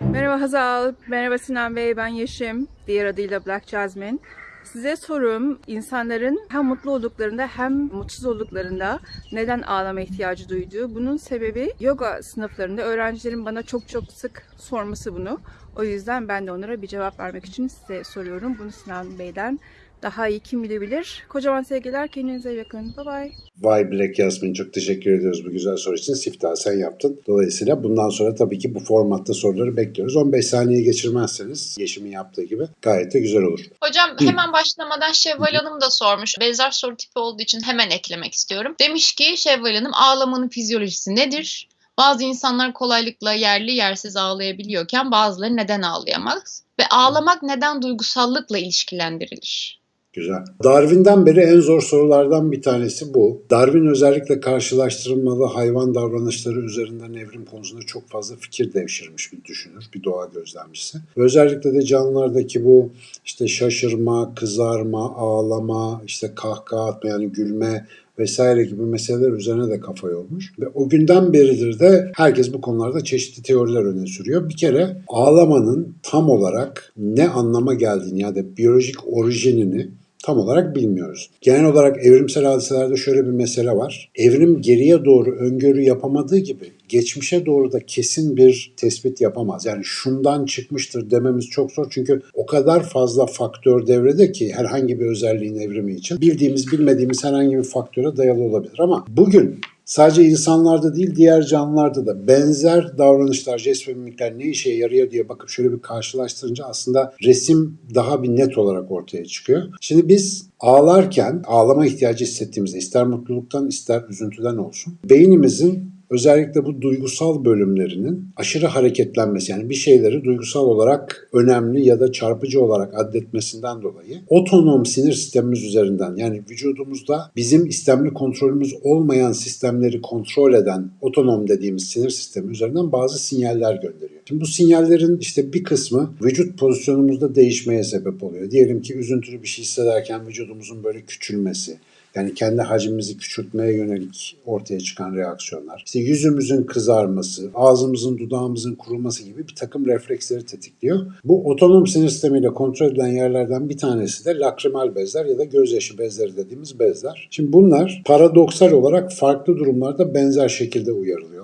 Merhaba Hazal, merhaba Sinan Bey, ben Yeşim, diğer adıyla Black Jasmine. Size sorum, insanların hem mutlu olduklarında hem mutsuz olduklarında neden ağlama ihtiyacı duyduğu. Bunun sebebi yoga sınıflarında öğrencilerin bana çok çok sık sorması bunu. O yüzden ben de onlara bir cevap vermek için size soruyorum. Bunu Sinan Bey'den daha iyi kim bilebilir. Kocaman sevgiler, kendinize iyi bakın. Bye bye. Vay Black Yasmin çok teşekkür ediyoruz bu güzel soru için. Siftah sen yaptın. Dolayısıyla bundan sonra tabii ki bu formatta soruları bekliyoruz. 15 saniye geçirmezseniz Yeşim'in yaptığı gibi gayet de güzel olur. Hocam hemen başlamadan Şevval Hanım da sormuş. Benzer soru tipi olduğu için hemen eklemek istiyorum. Demiş ki Şevval Hanım ağlamanın fizyolojisi nedir? Bazı insanlar kolaylıkla yerli yersiz ağlayabiliyorken bazıları neden ağlayamaz? Ve ağlamak neden duygusallıkla ilişkilendirilir? Güzel. Darwin'den beri en zor sorulardan bir tanesi bu. Darwin özellikle karşılaştırılmalı hayvan davranışları üzerinden evrim konusunda çok fazla fikir devşirmiş bir düşünür, bir doğa gözlemcisi. Özellikle de canlılardaki bu işte şaşırma, kızarma, ağlama, işte kahkaha atma yani gülme vesaire gibi meseleler üzerine de kafa yormuş. Ve o günden beridir de herkes bu konularda çeşitli teoriler öne sürüyor. Bir kere ağlamanın tam olarak ne anlama geldiğini ya da biyolojik orijinini tam olarak bilmiyoruz. Genel olarak evrimsel hadiselerde şöyle bir mesele var. Evrim geriye doğru öngörü yapamadığı gibi geçmişe doğru da kesin bir tespit yapamaz. Yani şundan çıkmıştır dememiz çok zor çünkü o kadar fazla faktör devrede ki herhangi bir özelliğin evrimi için bildiğimiz bilmediğimiz herhangi bir faktöre dayalı olabilir. Ama bugün Sadece insanlarda değil diğer canlılarda da benzer davranışlar, jest ve mimikler ne işe yarıyor diye bakıp şöyle bir karşılaştırınca aslında resim daha bir net olarak ortaya çıkıyor. Şimdi biz ağlarken ağlama ihtiyacı hissettiğimizde ister mutluluktan ister üzüntüden olsun beynimizin özellikle bu duygusal bölümlerinin aşırı hareketlenmesi yani bir şeyleri duygusal olarak önemli ya da çarpıcı olarak addetmesinden dolayı otonom sinir sistemimiz üzerinden yani vücudumuzda bizim istemli kontrolümüz olmayan sistemleri kontrol eden otonom dediğimiz sinir sistemi üzerinden bazı sinyaller gönderiyor. Şimdi bu sinyallerin işte bir kısmı vücut pozisyonumuzda değişmeye sebep oluyor. Diyelim ki üzüntülü bir şey hissederken vücudumuzun böyle küçülmesi, yani kendi hacmimizi küçültmeye yönelik ortaya çıkan reaksiyonlar. İşte yüzümüzün kızarması, ağzımızın, dudağımızın kuruması gibi bir takım refleksleri tetikliyor. Bu otonom sinir sistemiyle kontrol edilen yerlerden bir tanesi de lakrimal bezler ya da gözyaşı bezleri dediğimiz bezler. Şimdi bunlar paradoksal olarak farklı durumlarda benzer şekilde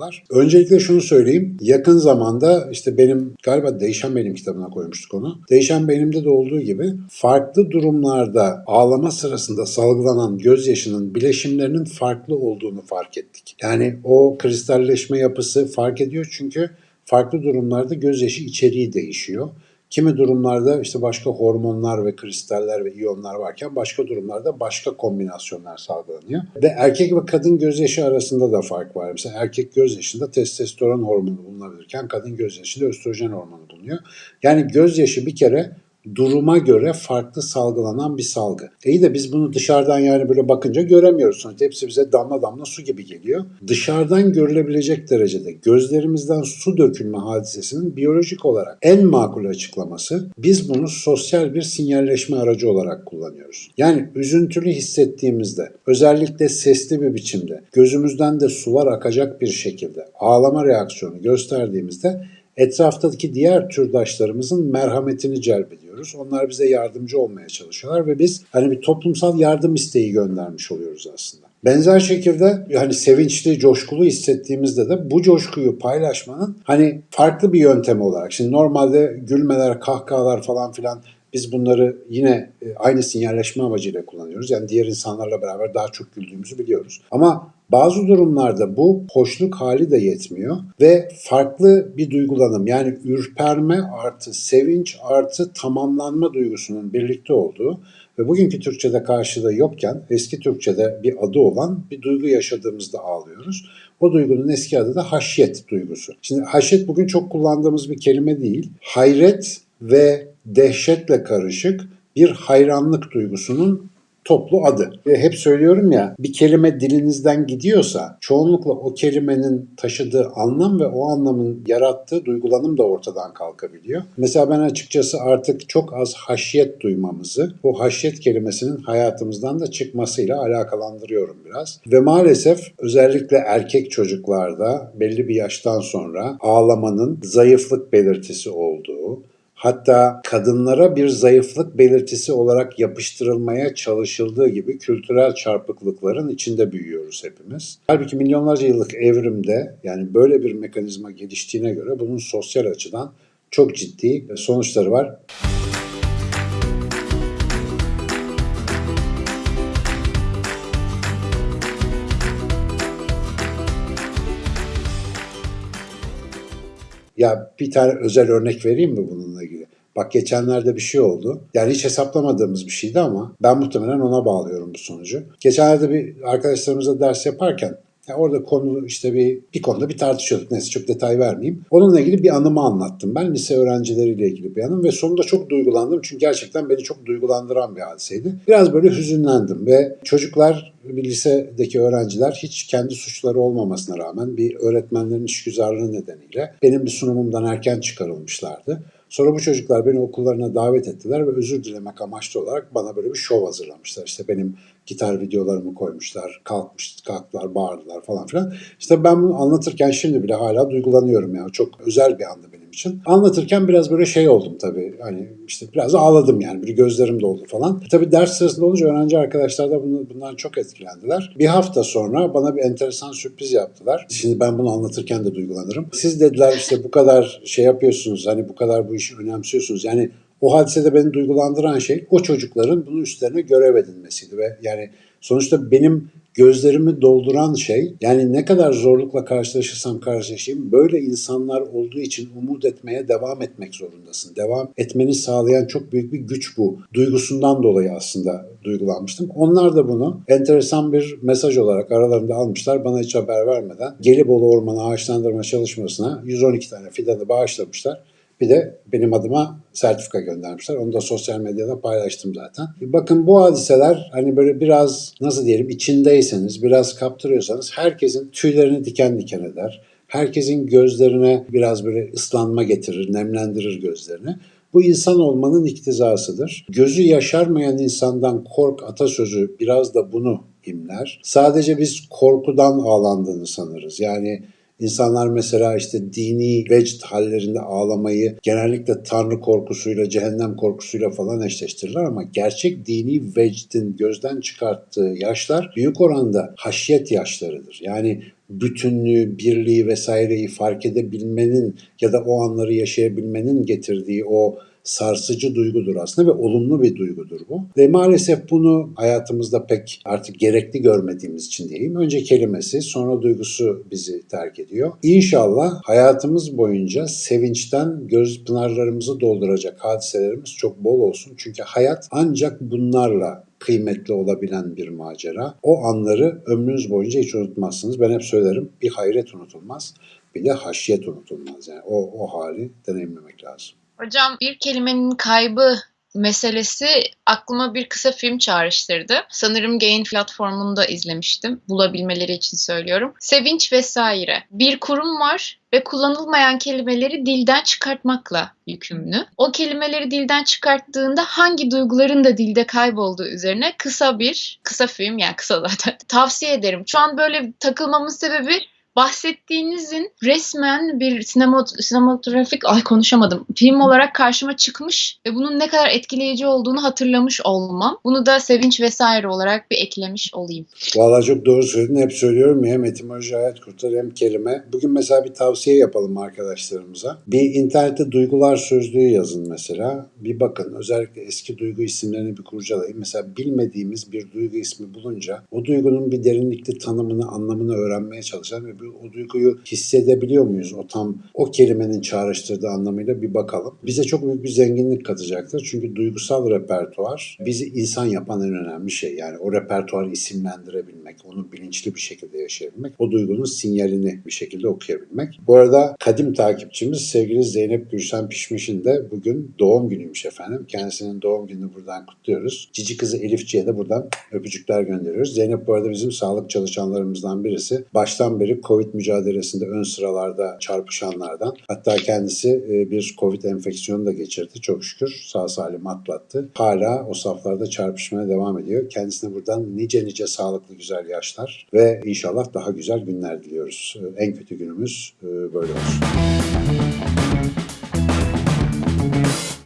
uyarılıyorlar. Öncelikle şunu söyleyeyim. Yakın zamanda işte benim galiba Değişen Benim kitabına koymuştuk onu. Değişen Benim'de de olduğu gibi farklı durumlarda ağlama sırasında salgılanan gözyaşının bileşimlerinin farklı olduğunu fark ettik. Yani o kristalleşme yapısı fark ediyor çünkü farklı durumlarda gözyaşı içeriği değişiyor. Kimi durumlarda işte başka hormonlar ve kristaller ve iyonlar varken başka durumlarda başka kombinasyonlar salgılanıyor. Ve erkek ve kadın gözyaşı arasında da fark var. Mesela erkek gözyaşında testosteron hormonu bulunabilirken kadın gözyaşında östrojen hormonu bulunuyor. Yani gözyaşı bir kere duruma göre farklı salgılanan bir salgı. İyi de biz bunu dışarıdan yani böyle bakınca göremiyoruz. Sonuçta hepsi bize damla damla su gibi geliyor. Dışarıdan görülebilecek derecede gözlerimizden su dökülme hadisesinin biyolojik olarak en makul açıklaması biz bunu sosyal bir sinyalleşme aracı olarak kullanıyoruz. Yani üzüntülü hissettiğimizde özellikle sesli bir biçimde gözümüzden de sular akacak bir şekilde ağlama reaksiyonu gösterdiğimizde etraftaki diğer türdaşlarımızın merhametini celbediyoruz. Onlar bize yardımcı olmaya çalışıyorlar ve biz hani bir toplumsal yardım isteği göndermiş oluyoruz aslında. Benzer şekilde hani sevinçli, coşkulu hissettiğimizde de bu coşkuyu paylaşmanın hani farklı bir yöntemi olarak. Şimdi normalde gülmeler, kahkahalar falan filan biz bunları yine e, aynı sinyalleşme amacıyla kullanıyoruz. Yani diğer insanlarla beraber daha çok güldüğümüzü biliyoruz. Ama bazı durumlarda bu hoşluk hali de yetmiyor ve farklı bir duygulanım yani ürperme artı sevinç artı tamamlanma duygusunun birlikte olduğu ve bugünkü Türkçe'de karşılığı yokken eski Türkçe'de bir adı olan bir duygu yaşadığımızda ağlıyoruz. O duygunun eski adı da haşyet duygusu. Şimdi haşyet bugün çok kullandığımız bir kelime değil. Hayret ve dehşetle karışık bir hayranlık duygusunun toplu adı. Ve hep söylüyorum ya bir kelime dilinizden gidiyorsa çoğunlukla o kelimenin taşıdığı anlam ve o anlamın yarattığı duygulanım da ortadan kalkabiliyor. Mesela ben açıkçası artık çok az haşyet duymamızı bu haşyet kelimesinin hayatımızdan da çıkmasıyla alakalandırıyorum biraz. Ve maalesef özellikle erkek çocuklarda belli bir yaştan sonra ağlamanın zayıflık belirtisi olduğu, hatta kadınlara bir zayıflık belirtisi olarak yapıştırılmaya çalışıldığı gibi kültürel çarpıklıkların içinde büyüyoruz hepimiz. Halbuki milyonlarca yıllık evrimde yani böyle bir mekanizma geliştiğine göre bunun sosyal açıdan çok ciddi sonuçları var. Ya bir tane özel örnek vereyim mi bununla ilgili? Bak geçenlerde bir şey oldu. Yani hiç hesaplamadığımız bir şeydi ama ben muhtemelen ona bağlıyorum bu sonucu. Geçenlerde bir arkadaşlarımızla ders yaparken ya orada konu işte bir bir konuda bir tartışıyorduk. Neyse çok detay vermeyeyim. Onunla ilgili bir anımı anlattım ben. Lise öğrencileriyle ilgili bir anım ve sonunda çok duygulandım. Çünkü gerçekten beni çok duygulandıran bir hadiseydi. Biraz böyle hüzünlendim ve çocuklar bir lisedeki öğrenciler hiç kendi suçları olmamasına rağmen bir öğretmenlerin işgüzarlığı nedeniyle benim bir sunumumdan erken çıkarılmışlardı. Sonra bu çocuklar beni okullarına davet ettiler ve özür dilemek amaçlı olarak bana böyle bir şov hazırlamışlar. İşte benim gitar videolarımı koymuşlar, kalkmış, kalktılar, bağırdılar falan filan. İşte ben bunu anlatırken şimdi bile hala duygulanıyorum ya. Çok özel bir andı benim için. Anlatırken biraz böyle şey oldum tabii. Hani işte biraz ağladım yani. Bir gözlerim doldu falan. Tabii ders sırasında olunca öğrenci arkadaşlar da bundan çok etkilendiler. Bir hafta sonra bana bir enteresan sürpriz yaptılar. Şimdi ben bunu anlatırken de duygulanırım. Siz dediler işte bu kadar şey yapıyorsunuz. Hani bu kadar bu işi önemsiyorsunuz. Yani o hadisede beni duygulandıran şey o çocukların bunun üstlerine görev edinmesiydi ve yani sonuçta benim gözlerimi dolduran şey yani ne kadar zorlukla karşılaşırsam karşılaşayım böyle insanlar olduğu için umut etmeye devam etmek zorundasın. Devam etmeni sağlayan çok büyük bir güç bu. Duygusundan dolayı aslında duygulanmıştım. Onlar da bunu enteresan bir mesaj olarak aralarında almışlar. Bana hiç haber vermeden Gelibolu Ormanı ağaçlandırma çalışmasına 112 tane fidanı bağışlamışlar. Bir de benim adıma sertifika göndermişler. Onu da sosyal medyada paylaştım zaten. Bakın bu hadiseler hani böyle biraz nasıl diyelim içindeyseniz, biraz kaptırıyorsanız herkesin tüylerini diken diken eder. Herkesin gözlerine biraz böyle ıslanma getirir, nemlendirir gözlerini. Bu insan olmanın iktizasıdır. Gözü yaşarmayan insandan kork atasözü biraz da bunu imler. Sadece biz korkudan ağlandığını sanırız. Yani İnsanlar mesela işte dini vecd hallerinde ağlamayı genellikle tanrı korkusuyla, cehennem korkusuyla falan eşleştirirler ama gerçek dini vecdin gözden çıkarttığı yaşlar büyük oranda haşyet yaşlarıdır. Yani bütünlüğü, birliği vesaireyi fark edebilmenin ya da o anları yaşayabilmenin getirdiği o sarsıcı duygudur aslında ve olumlu bir duygudur bu. Ve maalesef bunu hayatımızda pek artık gerekli görmediğimiz için diyeyim. Önce kelimesi sonra duygusu bizi terk ediyor. İnşallah hayatımız boyunca sevinçten göz pınarlarımızı dolduracak hadiselerimiz çok bol olsun. Çünkü hayat ancak bunlarla kıymetli olabilen bir macera. O anları ömrünüz boyunca hiç unutmazsınız. Ben hep söylerim bir hayret unutulmaz bir de haşyet unutulmaz. Yani o, o hali deneyimlemek lazım. Hocam bir kelimenin kaybı meselesi aklıma bir kısa film çağrıştırdı. Sanırım Gain platformunda izlemiştim. Bulabilmeleri için söylüyorum. Sevinç vesaire. Bir kurum var ve kullanılmayan kelimeleri dilden çıkartmakla yükümlü. O kelimeleri dilden çıkarttığında hangi duyguların da dilde kaybolduğu üzerine kısa bir, kısa film yani kısa zaten tavsiye ederim. Şu an böyle takılmamın sebebi bahsettiğinizin resmen bir sinema, sinematografik ay konuşamadım film olarak karşıma çıkmış ve bunun ne kadar etkileyici olduğunu hatırlamış olmam. Bunu da sevinç vesaire olarak bir eklemiş olayım. Vallahi çok doğru söyledin. Hep söylüyorum ya hem etimoloji hayat kurtar hem kelime. Bugün mesela bir tavsiye yapalım arkadaşlarımıza. Bir internette duygular sözlüğü yazın mesela. Bir bakın özellikle eski duygu isimlerini bir kurcalayın. Mesela bilmediğimiz bir duygu ismi bulunca o duygunun bir derinlikli tanımını, anlamını öğrenmeye çalışan ve o duyguyu hissedebiliyor muyuz? O tam o kelimenin çağrıştırdığı anlamıyla bir bakalım. Bize çok büyük bir zenginlik katacaktır. Çünkü duygusal repertuar bizi insan yapan en önemli şey. Yani o repertuarı isimlendirebilmek, onu bilinçli bir şekilde yaşayabilmek, o duygunun sinyalini bir şekilde okuyabilmek. Bu arada kadim takipçimiz sevgili Zeynep Gülşen Pişmiş'in de bugün doğum günüymüş efendim. Kendisinin doğum gününü buradan kutluyoruz. Cici kızı Elifci'ye de buradan öpücükler gönderiyoruz. Zeynep bu arada bizim sağlık çalışanlarımızdan birisi. Baştan beri Covid mücadelesinde ön sıralarda çarpışanlardan. Hatta kendisi e, bir Covid enfeksiyonu da geçirdi çok şükür. Sağ salim atlattı. Hala o saflarda çarpışmaya devam ediyor. Kendisine buradan nice nice sağlıklı güzel yaşlar ve inşallah daha güzel günler diliyoruz. E, En kötü günümüz e, böyle olsun.